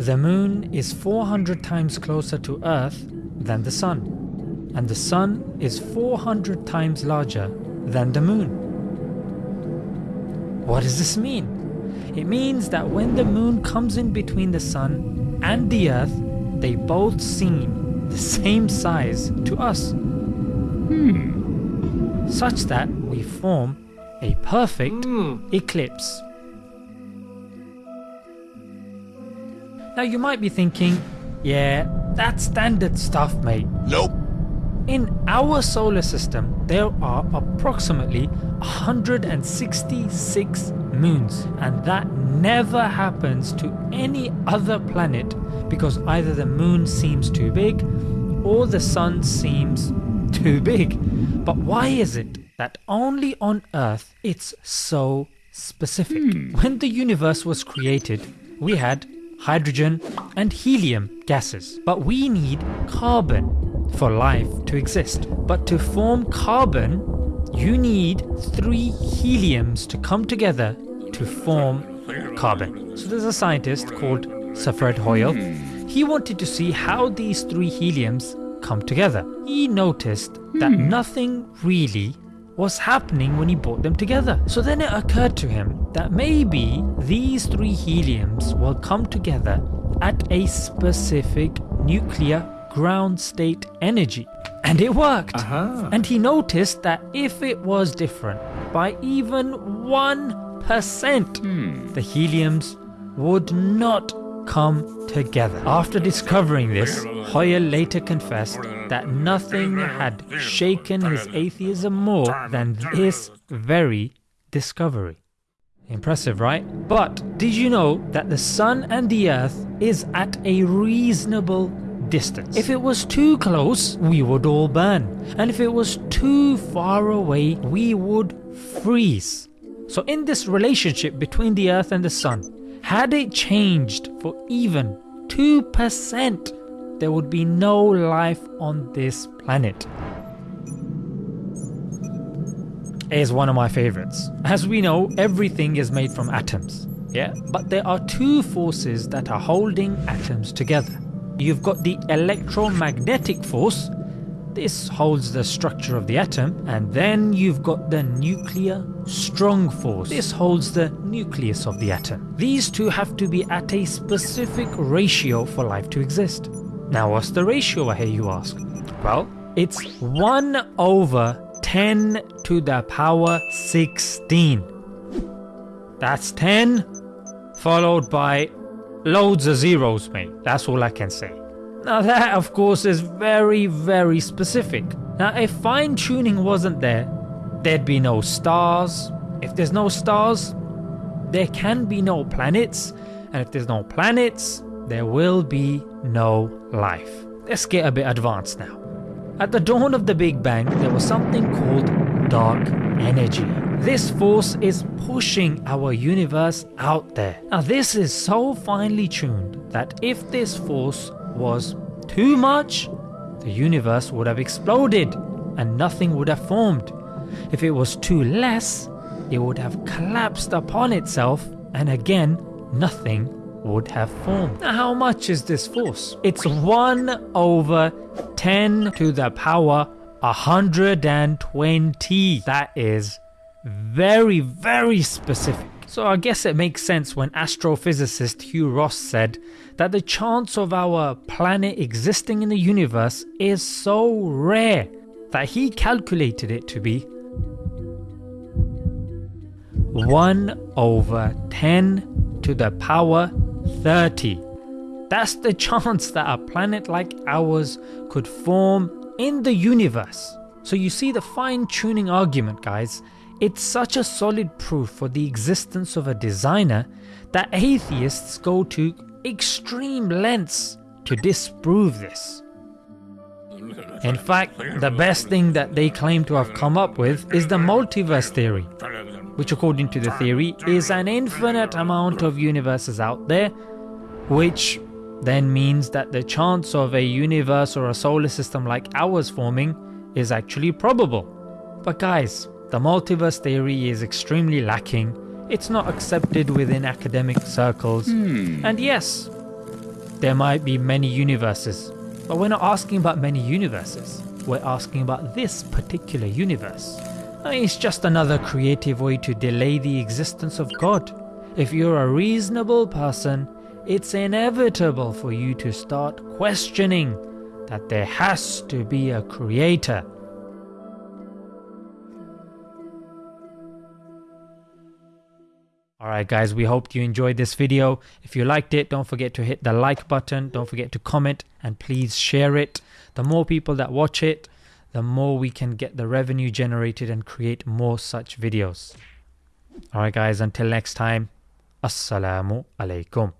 The moon is 400 times closer to Earth than the sun, and the sun is 400 times larger than the moon. What does this mean? It means that when the moon comes in between the sun and the earth, they both seem the same size to us. Hmm. Such that we form a perfect eclipse. Now you might be thinking, yeah, that's standard stuff mate. Nope. In our solar system, there are approximately 166 moons, and that never happens to any other planet because either the moon seems too big or the sun seems too big. But why is it that only on Earth it's so specific? Hmm. When the universe was created, we had hydrogen and helium gases, but we need carbon for life to exist. But to form carbon, you need three heliums to come together to form carbon. So there's a scientist called Sir Fred Hoyle. He wanted to see how these three heliums come together. He noticed that hmm. nothing really was happening when he brought them together. So then it occurred to him that maybe these three heliums will come together at a specific nuclear ground state energy. And it worked. Uh-huh. And he noticed that if it was different by even 1%, the heliums would not come together. After discovering this, Hoyle later confessed that nothing had shaken his atheism more than this very discovery. Impressive, right? But did you know that the sun and the earth is at a reasonable distance? If it was too close, we would all burn. And if it was too far away, we would freeze. So in this relationship between the earth and the sun, had it changed for even 2%, there would be no life on this planet. Is one of my favorites. As we know, everything is made from atoms. Yeah, but there are two forces that are holding atoms together. You've got the electromagnetic force, this holds the structure of the atom, and then you've got the nuclear strong force, this holds the nucleus of the atom. These two have to be at a specific ratio for life to exist. Now, what's the ratio, I hear you ask? Well, it's 1 over 10 to the power 16. That's 10 followed by loads of zeros, mate. That's all I can say. Now, that of course is very, very specific. Now, if fine tuning wasn't there, there'd be no stars. If there's no stars, there can be no planets. And if there's no planets, there will be no life. Let's get a bit advanced now. At the dawn of the Big Bang, there was something called dark energy. This force is pushing our universe out there. Now, this is so finely tuned that if this force was too much, the universe would have exploded and nothing would have formed. If it was too less, it would have collapsed upon itself and again, nothing would have formed. Now, how much is this force? It's 1 over 10 to the power 120. That is very, very specific. So I guess it makes sense when astrophysicist Hugh Ross said that the chance of our planet existing in the universe is so rare that he calculated it to be 1 over 10 to the power 30. That's the chance that a planet like ours could form in the universe. So you see the fine tuning argument guys, it's such a solid proof for the existence of a designer that atheists go to extreme lengths to disprove this. In fact, the best thing that they claim to have come up with is the multiverse theory, which according to the theory is an infinite amount of universes out there, which then means that the chance of a universe or a solar system like ours forming is actually probable. But guys, the multiverse theory is extremely lacking, it's not accepted within academic circles, hmm. and yes, there might be many universes, but we're not asking about many universes. We're asking about this particular universe. I mean, it's just another creative way to delay the existence of God. If you're a reasonable person, it's inevitable for you to start questioning that there has to be a creator. Alright guys, we hope you enjoyed this video. If you liked it, don't forget to hit the like button, don't forget to comment and please share it. The more people that watch it, the more we can get the revenue generated and create more such videos. Alright guys, until next time, Assalamu alaikum.